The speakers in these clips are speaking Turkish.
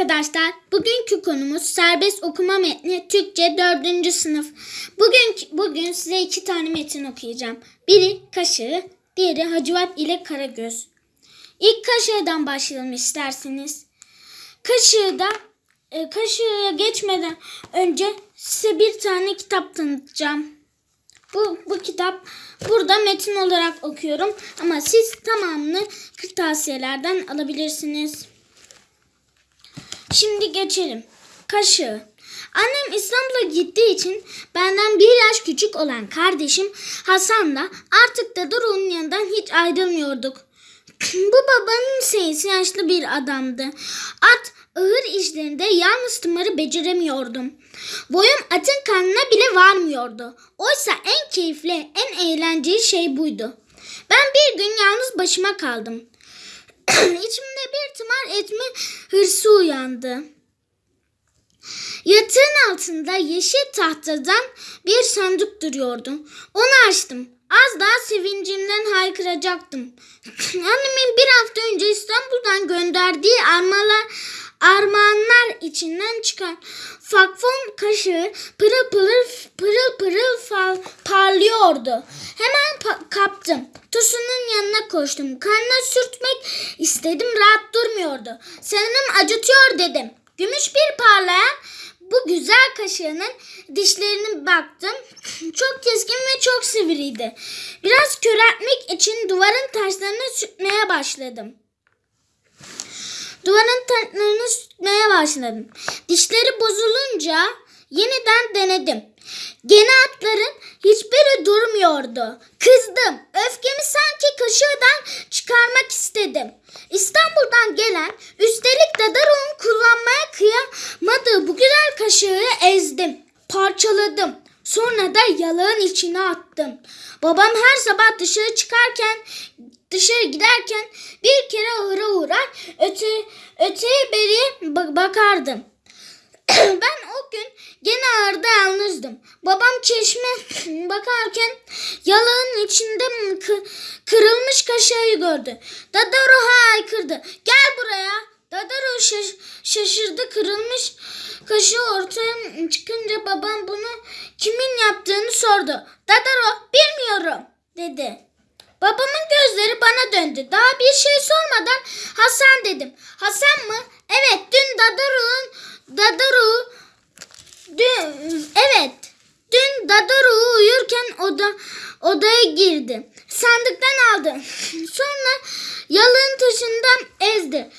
arkadaşlar. Bugünkü konumuz serbest okuma metni Türkçe 4. sınıf. Bugün bugün size iki tane metin okuyacağım. Biri Kaşığı, diğeri Hacivat ile Karagöz. İlk Kaşığı'dan başlayalım isterseniz. Kaşığı'da e, Kaşığı'ya geçmeden önce size bir tane kitap tanıtacağım. Bu, bu kitap burada metin olarak okuyorum ama siz tamamını kırtasiyelerden alabilirsiniz. Şimdi geçelim. Kaşığı. Annem İstanbul'a gittiği için benden bir yaş küçük olan kardeşim Hasan'la artık da Doruk'un yanından hiç ayrılmıyorduk. Bu babanın seyisi yaşlı bir adamdı. At ağır işlerinde yalnız tımarı beceremiyordum. Boyum atın karnına bile varmıyordu. Oysa en keyifli, en eğlenceli şey buydu. Ben bir gün yalnız başıma kaldım. İçimde bir tımar etme hırsı uyandı. Yatağın altında yeşil tahtadan bir sandık duruyordu. Onu açtım. Az daha sevincimden haykıracaktım. Annemin bir hafta önce İstanbul'dan gönderdiği armalar, armağanlar içinden çıkan fakfon kaşığı pırıl pırıl pırıl pırıl fal, parlıyordu. Hemen pa- kaptım. Tusunun yanına koştum. Karnına sürtmek istedim rahat durmuyordu. Sanırım acıtıyor dedim. Gümüş bir parlayan bu güzel kaşığının dişlerine baktım. Çok keskin ve çok sivriydi. Biraz köreltmek için duvarın taşlarını sürtmeye başladım. Duvarın taşlarını sürtmeye başladım. Dişleri bozulunca yeniden denedim. Gene atların hiçbiri durmuyordu. Kızdım. Öfkemi sanki kaşığından çıkarmak istedim. İstanbul'dan gelen üstelik Dadarok'un kullanmaya kıyamadığı bu güzel kaşığı ezdim. Parçaladım. Sonra da yalağın içine attım. Babam her sabah dışarı çıkarken dışarı giderken bir kere bakardım. ben o gün gene ağırda yalnızdım. Babam çeşme bakarken yalağın içinde kı- kırılmış kaşığı gördü. Dadaro haykırdı. Gel buraya. Dadaro şaş- şaşırdı kırılmış kaşığı ortaya çıkınca babam bunu kimin yaptığını sordu. Dadaro bilmiyorum dedi. Babamın gözleri bana döndü. Daha bir şey sormadan Hasan dedim. Hasan mı? Evet dün Dadaru'nun Dadaru dün evet dün Dadaru uyurken oda odaya girdi. Sandıktan aldı. Sonra yalın taşından ezdi.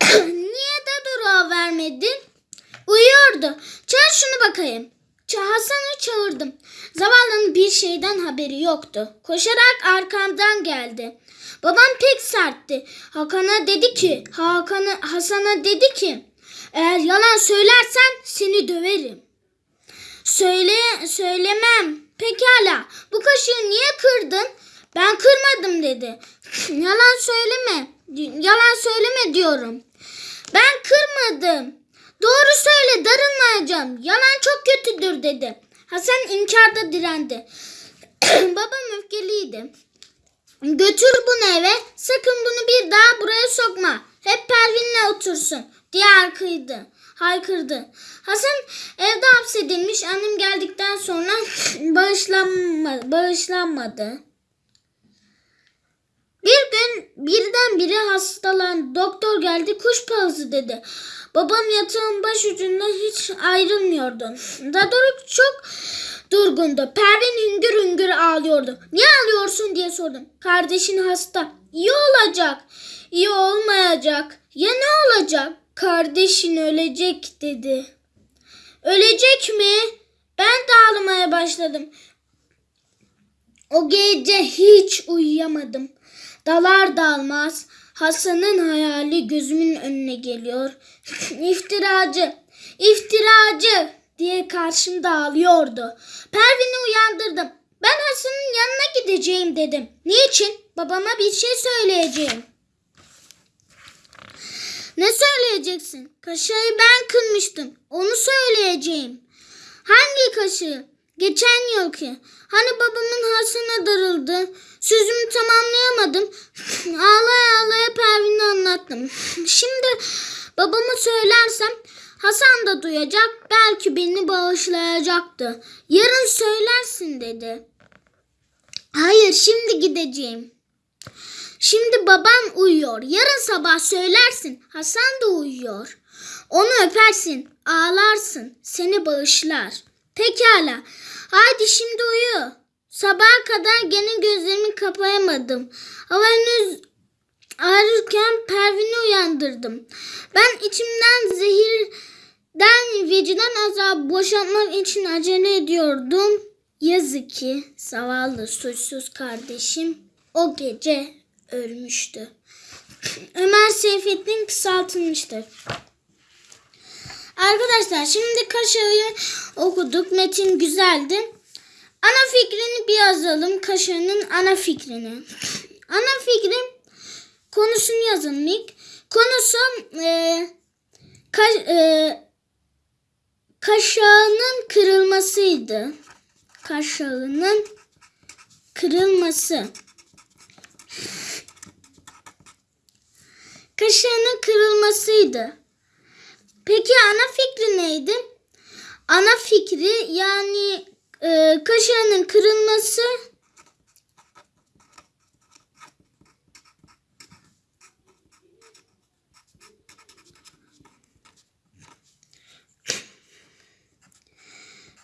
Niye Dadaru'ya vermedin? Uyuyordu. Çağır şunu bakayım. Hasan'ı çağırdım. Zavallının bir şeyden haberi yoktu. Koşarak arkamdan geldi. Babam pek sertti. Hakan'a dedi ki, Hakan'a Hasan'a dedi ki, eğer yalan söylersen seni döverim. Söyle, söylemem. Pekala. Bu kaşığı niye kırdın? Ben kırmadım dedi. yalan söyleme. Yalan söyleme diyorum. Ben kırmadım. Doğru söyle darılmayacağım. Yalan çok kötüdür dedi. Hasan inkarda direndi. Babam öfkeliydi. Götür bunu eve. Sakın bunu bir daha buraya sokma. Hep Pervin'le otursun diye haykırdı. haykırdı. Hasan evde hapsedilmiş. Annem geldikten sonra bağışlanma, bağışlanmadı. Bir gün birdenbire hastalandı. Doktor geldi kuş palazı dedi. Babam yatağın baş ucunda hiç ayrılmıyordu. Dadoruk çok durgundu. Pervin hüngür hüngür ağlıyordu. Niye ağlıyorsun diye sordum. Kardeşin hasta. İyi olacak. İyi olmayacak. Ya ne olacak? Kardeşin ölecek dedi. Ölecek mi? Ben de ağlamaya başladım. O gece hiç uyuyamadım. Dalar dalmaz Hasan'ın hayali gözümün önüne geliyor. İftiracı, iftiracı diye karşımda ağlıyordu. Pervin'i uyandırdım. Ben Hasan'ın yanına gideceğim dedim. Niçin? Babama bir şey söyleyeceğim. Ne söyleyeceksin? Kaşığı ben kırmıştım. Onu söyleyeceğim. Hangi kaşığı? Geçen yılki. Hani babamın Hasan'a darıldı. Sözümü tamamlayamadım. ağlaya ağlaya Pervin'e anlattım. Şimdi babama söylersem Hasan da duyacak belki beni bağışlayacaktı. Yarın söylersin dedi. Hayır şimdi gideceğim. Şimdi baban uyuyor. Yarın sabah söylersin. Hasan da uyuyor. Onu öpersin, ağlarsın, seni bağışlar. Pekala. Haydi şimdi uyu. Sabaha kadar gene gözlerimi kapayamadım. Hava henüz ağrırken Pervin'i uyandırdım. Ben içimden zehirden vicdan azabı boşaltmak için acele ediyordum. Yazık ki zavallı suçsuz kardeşim o gece ölmüştü. Ömer Seyfettin kısaltılmıştır. Arkadaşlar şimdi Kaşar'ı okuduk. Metin güzeldi. Ana fikrini bir yazalım. Kaşar'ın ana fikrini. Ana fikri konusunu yazalım ilk. Konusu e, ka, e, kaşağının kırılmasıydı. Kaşağının kırılması. Kaşağının kırılmasıydı. Peki ana fikri neydi? Ana fikri yani e, kaşağının kırılması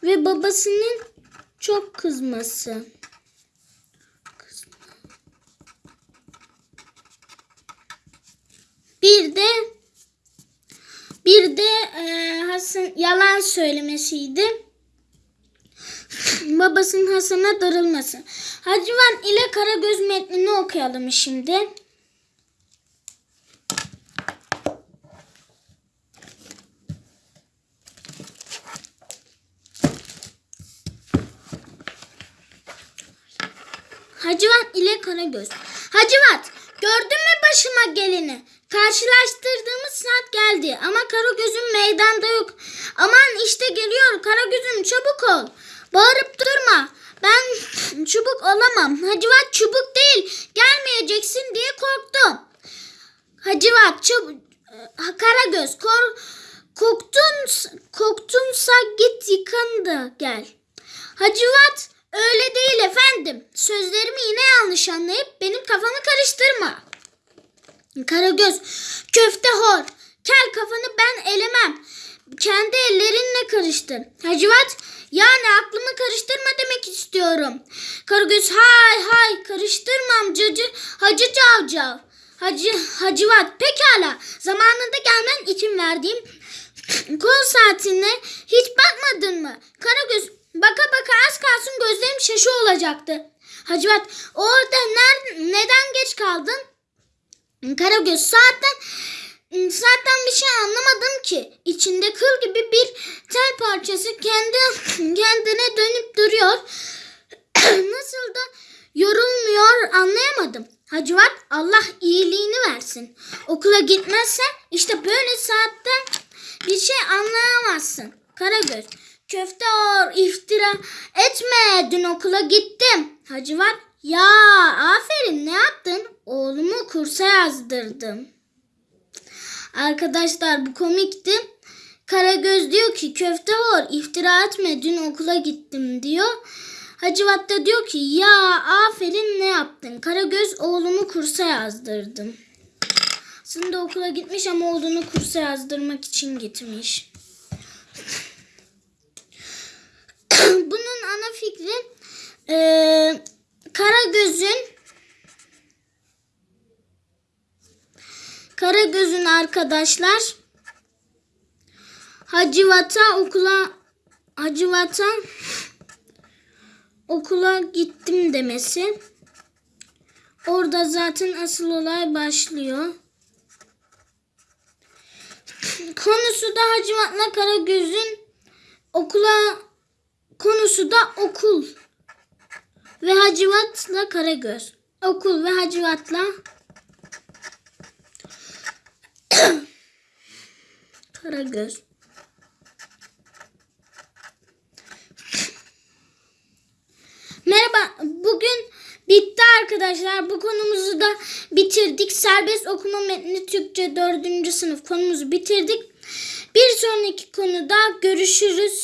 ve babasının çok kızması. Bir de bir de e, Hasan yalan söylemesiydi. Babasının Hasan'a darılması. Hacivan ile Karagöz metnini okuyalım şimdi. Hacivat ile Karagöz. Hacivat gördün mü başıma geleni? Karşılaştırdığımız saat geldi ama Karagöz'ün meydanda yok. Aman işte geliyor Karagöz'üm çabuk ol. Bağırıp durma. Ben çubuk olamam. Hacivat çubuk değil. Gelmeyeceksin diye korktum. Hacivat çabuk. Karagöz kor, koktun, koktunsa git yıkan da gel. Hacivat öyle değil efendim. Sözlerimi yine yanlış anlayıp benim kafamı karıştırma. Karagöz köfte hor. Kel kafanı ben elemem. Kendi ellerinle karıştır. Hacivat yani aklımı karıştırma demek istiyorum. Karagöz hay hay karıştırmam cacı hacı cavcav. Hacı, Hacivat pekala zamanında gelmen için verdiğim kol saatine hiç bakmadın mı? Karagöz baka baka az kalsın gözlerim şaşı olacaktı. Hacivat orada ner, neden geç kaldın? Karagöz saatten zaten bir şey anlamadım ki. İçinde kıl gibi bir tel parçası kendi kendine dönüp duruyor. Nasıl da yorulmuyor anlayamadım. Hacivat Allah iyiliğini versin. Okula gitmezse işte böyle saatte bir şey anlayamazsın. Karagöz köfte or iftira etme dün okula gittim. Hacivat ya aferin ne yaptın? Oğlumu kursa yazdırdım. Arkadaşlar bu komikti. Karagöz diyor ki köfte var iftira etme dün okula gittim diyor. Hacivat da diyor ki ya aferin ne yaptın? Karagöz oğlumu kursa yazdırdım. Aslında okula gitmiş ama oğlunu kursa yazdırmak için gitmiş. Bunun ana fikri e, Karagöz'ün Karagöz'ün arkadaşlar Hacivat'a okula Hacivat'a okula gittim demesi. Orada zaten asıl olay başlıyor. Konusu da Hacivat'la Karagöz'ün okula konusu da okul ve Hacivat'la Karagöz. Okul ve Hacivat'la Karagöz. Merhaba. Bugün bitti arkadaşlar. Bu konumuzu da bitirdik. Serbest okuma metni Türkçe 4. sınıf konumuzu bitirdik. Bir sonraki konuda görüşürüz.